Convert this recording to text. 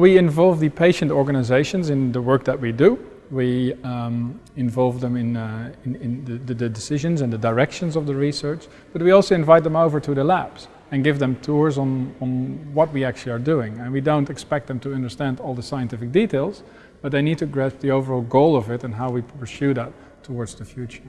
We involve the patient organizations in the work that we do. We um, involve them in, uh, in, in the, the, decisions and the directions of the research, but we also invite them over to the labs and give them tours on, on what we actually are doing. And we don't expect them to understand all the scientific details, but they need to grasp the overall goal of it and how we pursue that towards the future.